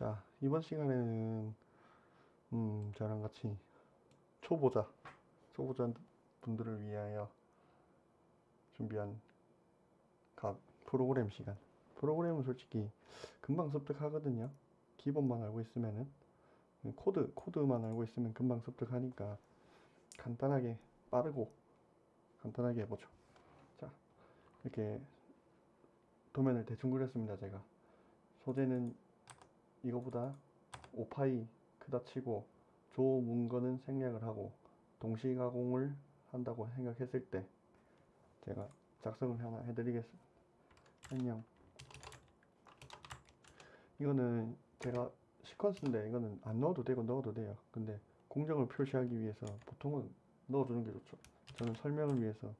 자, 이번 시간에는 음, 저랑 같이 초보자, 초보자 분들을 위하여 준비한 캐드 프로그램 시간. 프로그램은 솔직히 금방 습득하거든요. 기본만 알고 있으면은 코드 코드만 알고 있으면 금방 습득하니까 간단하게 빠르고 간단하게 해보죠. 자, 이렇게 도면을 대충 그렸습니다. 제가 소재는 이거보다 5파이 크다 치고 조 문건은 생략을 하고 동시 가공을 한다고 생각했을 때 제가 작성을 하나 해드리겠습니다. 안녕. 이거는 제가 시퀀스인데 이거는 안 넣어도 되고 넣어도 돼요. 근데 공정을 표시하기 위해서 보통은 넣어주는 게 좋죠. 저는 설명을 위해서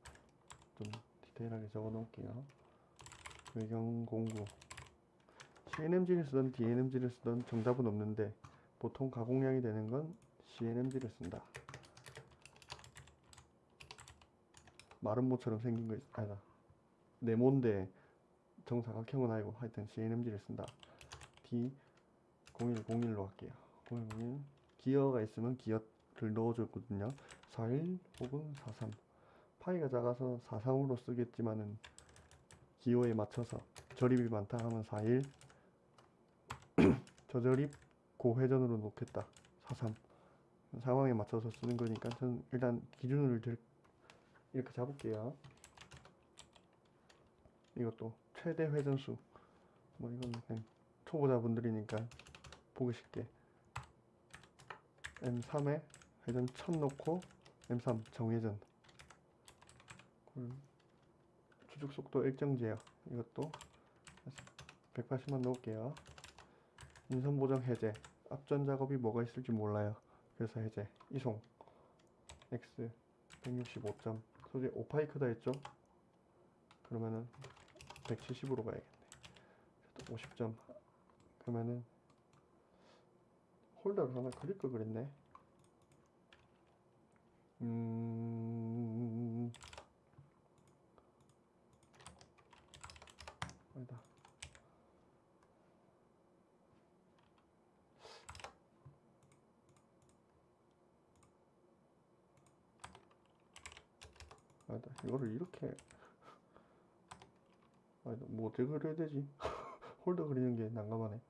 좀 디테일하게 적어 놓을게요. 외경 공구 CNMG를 쓰던 DNMG를 쓰던 정답은 없는데 보통 가공량이 되는 건 CNMG를 쓴다. 마른 모처럼 생긴 거 있, 아니다. 네모인데 정사각형은 아니고 하여튼 CNMG를 쓴다. D 0101로 할게요. 0101 기어가 있으면 기어를 넣어줬거든요. 41 혹은 43 파이가 작아서 43으로 쓰겠지만은 기호에 맞춰서 저립이 많다 하면 41 저저립 고회전으로 놓겠다. 43 상황에 맞춰서 쓰는 거니까 저는 일단 기준을 들- 이렇게 잡을게요. 이것도 최대 회전수. 뭐 이건 그냥 초보자분들이니까 보기 쉽게. M3에 회전 1000 놓고 M3 정회전. 그리고 추적 속도 일정제요. 이것도 180만 넣을게요 인선 보정 해제. 앞전 작업이 뭐가 있을지 몰라요. 그래서 해제. 이송. X 165점. 소재 5파이크다 했죠? 그러면은 170으로 가야겠네. 50점. 그러면은 홀더를 하나 그릴 걸 그랬네. 음 아니다. 이거를 이렇게. 아니다 뭐 어떻게 그려야 되지? 홀더 그리는 게 난감하네.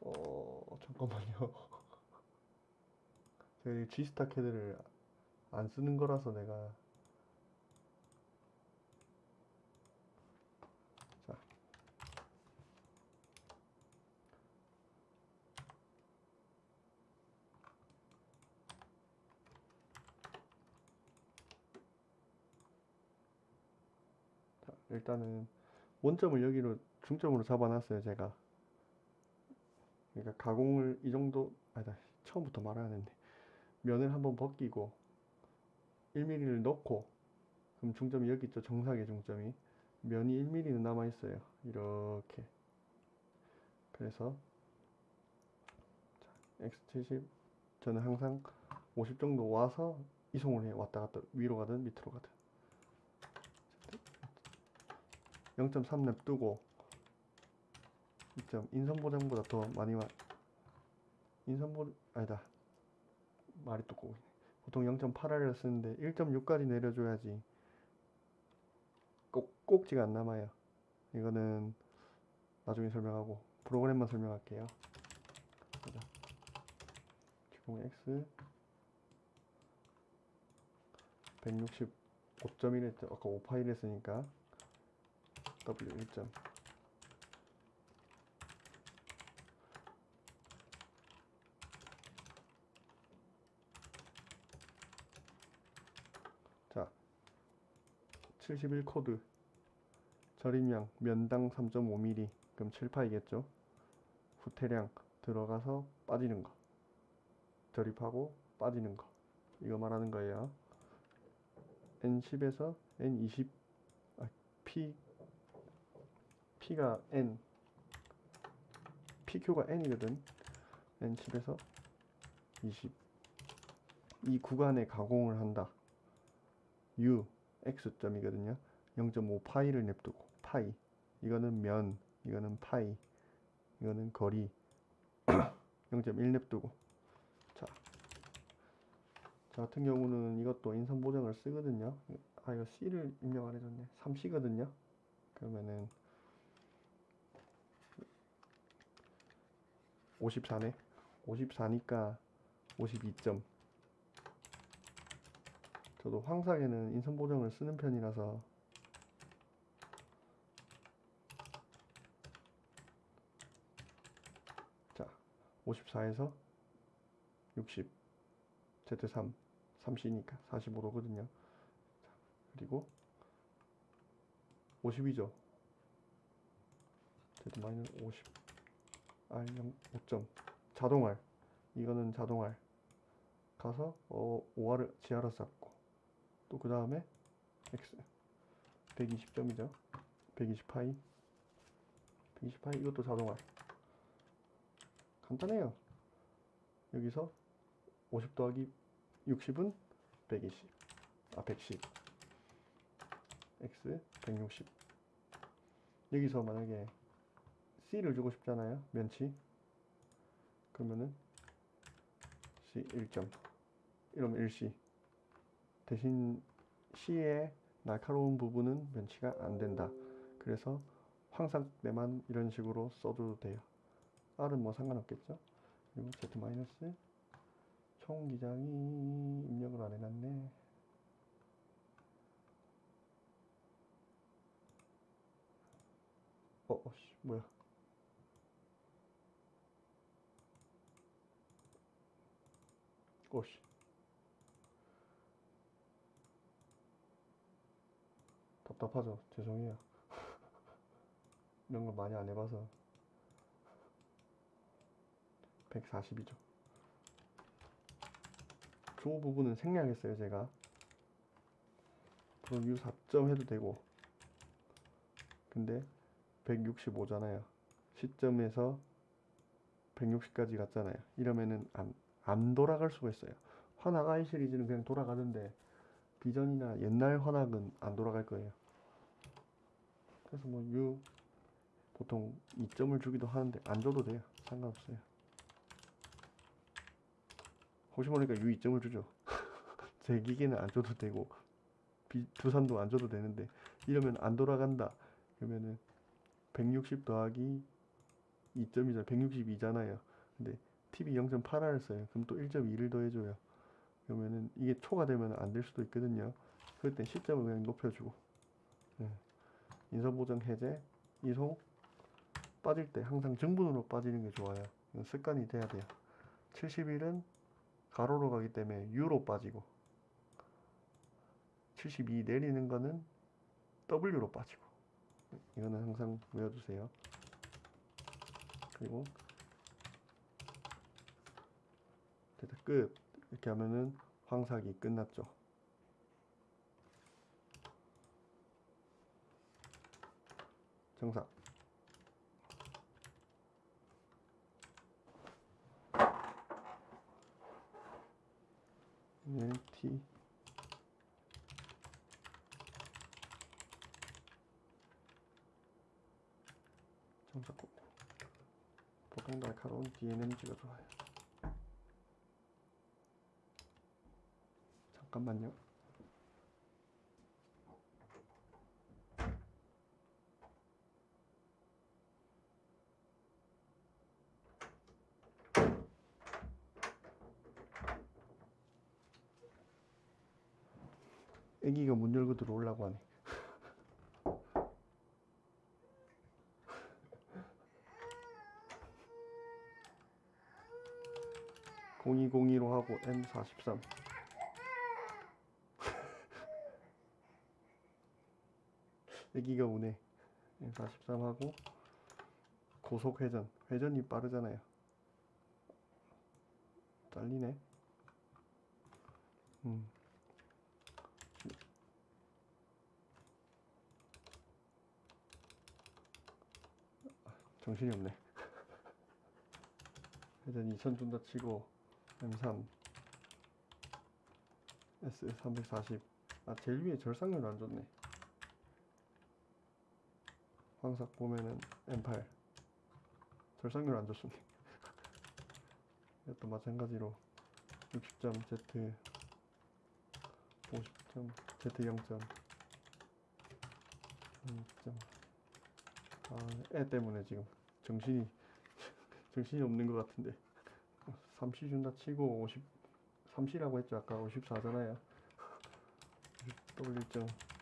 어 잠깐만요. 제가 이 G스타 캐드를 안 쓰는 거라서 내가 일단은 원점을 여기로 중점으로 잡아놨어요 제가. 그러니까 가공을 이 정도 아니다 처음부터 말해야 되는데. 면을 한번 벗기고 1mm를 넣고 그럼 중점이 여기 있죠 정상의 중점이. 면이 1mm는 남아 있어요 이렇게. 그래서 자, x70 저는 항상 50 정도 와서 이송을 해 왔다 갔다 위로 가든 밑으로 가든 0.3 냅두고 2점 인선 보정보다 더 많이 와 인선 보 아니다. 말이 또 꼬이네. 보통 0.8R을 쓰는데 1.6까지 내려줘야지 꼭 꼭지가 안 남아요. 이거는 나중에 설명하고 프로그램만 설명할게요. 보자. 기공 X 165.1 했죠 아까 5파일 했으니까 W 1점 자, 71 코드. 절임량 면당 3.5mm 그럼 7파이겠죠? 후퇴량 들어가서 빠지는 거. 절입하고 빠지는 거. 이거 말하는 거예요. N10에서 N20 아, P P가 N PQ가 N이거든 N10에서 20 이 구간에 가공을 한다. u x점이거든요. 0.5 파이를 냅두고 파이 이거는 면 이거는 파이 이거는 거리 0.1 냅두고 자, 저 같은 경우는 이것도 인선 보정을 쓰거든요. 아 이거 C를 입력 안 해줬네. 3C거든요. 그러면은 54네. 54니까 52점. 저도 황삭에는 인선 보정을 쓰는 편이라서 자 54에서 60 Z3 3C니까 45도거든요. 자, 그리고 52죠. Z 마이너스 50 R0 5점. 자동알. 이거는 자동알. 가서 어, 5R을 지하로 쌓고. 또 그 다음에 X. 120점이죠. 120파이. 120파이 이것도 자동알. 간단해요. 여기서 50 더하기 60은 120 아 110 X 160 여기서 만약에 C를 주고 싶잖아요 면치. 그러면은 C 1점. 이러면 1C 대신 C의 날카로운 부분은 면치가 안 된다. 그래서 황삭내만 이런 식으로 써도 돼요. R은 뭐 상관없겠죠? 그리고 Z 마이너스. 총 기장이 입력을 안 해놨네. 어, 어, 씨, 뭐야 오씨. 답답하죠. 죄송해요. 이런 걸 많이 안 해봐서. 140이죠. 조 부분은 생략했어요, 제가. 그럼 U 4점 해도 되고. 근데 165잖아요. 시점에서 160까지 갔잖아요. 이러면은 안, 안 돌아갈 수가 있어요. 환학 I 시리즈는 그냥 돌아가는데 비전이나 옛날 환학은 안 돌아갈 거예요. 그래서 뭐 U 보통 2점을 주기도 하는데 안 줘도 돼요. 상관없어요. 혹시 모르니까 U 2점을 주죠. 제 기계는 안 줘도 되고 비, 두산도 안 줘도 되는데 이러면 안 돌아간다. 그러면은 160 더하기 2점이잖아요. 162잖아요. 근데 TV 0.8R을 써요. 그럼 또 1.2를 더해줘요. 그러면은 이게 초가 되면 안 될 수도 있거든요. 그럴 땐 시점을 그냥 높여주고. 예. 인선보정 해제, 이송, 빠질 때 항상 정분으로 빠지는 게 좋아요. 습관이 돼야 돼요. 71은 가로로 가기 때문에 U로 빠지고, 72 내리는 거는 W로 빠지고. 이거는 항상 외워두세요. 그리고 됐다 끝. 이렇게 하면은 황삭이 끝났죠. 정삭 NT 정삭 꼭 보통 날카로운 DNMG가 좋아요 잠깐만요. 애기가 문 열고 들어오려고 하네. 공이공이로 하고 M43 애기가 오네. 43하고 고속 회전. 회전이 빠르잖아요. 잘리네. 음. 정신이 없네. 회전 2000 준다 치고 M3 S340 아 제일 위에 절삭률 안 좋네 황삭 보면은 M8 절삭률 안 좋습니다. 이것도 마찬가지로 60점 Z 50점 Z 0점 0점. 아 애 때문에 지금. 정신이 정신이 없는 것 같은데. 3시 준다 치고 50 3시라고 했죠. 아까 54잖아요. W1점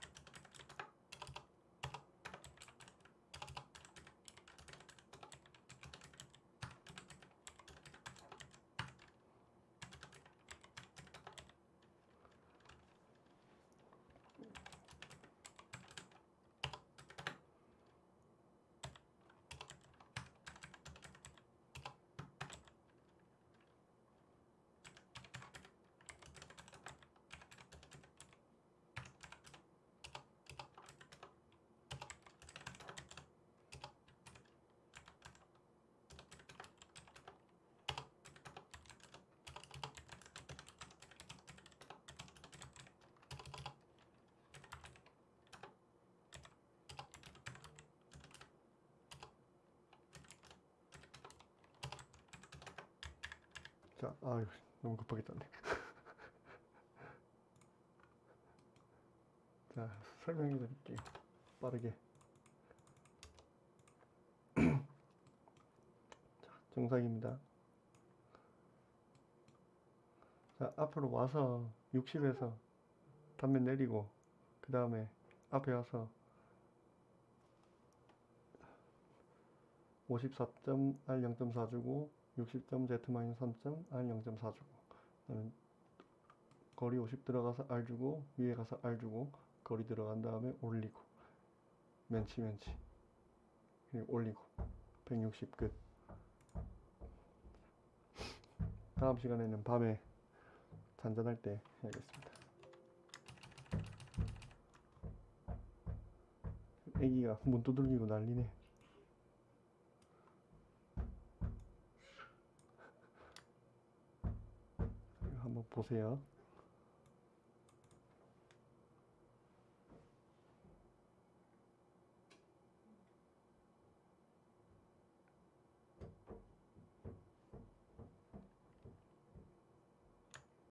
자, 아유, 너무 급하게 떴네. 자, 설명해 드릴게요. 빠르게. 자, 정상입니다. 자, 앞으로 와서 60에서 단면 내리고, 그 다음에 앞에 와서 54점 R 0.4 주고, 60점 Z-3점 R 0.4 주고. 나는 거리 50 들어가서 R 주고 위에 가서 R 주고 거리 들어간 다음에 올리고. 멘치 멘치. 그리고 올리고. 160 끝. 다음 시간에는 밤에 잔잔할 때 해야겠습니다. 애기가 문 두들기고 난리네 이거 한번 보세요.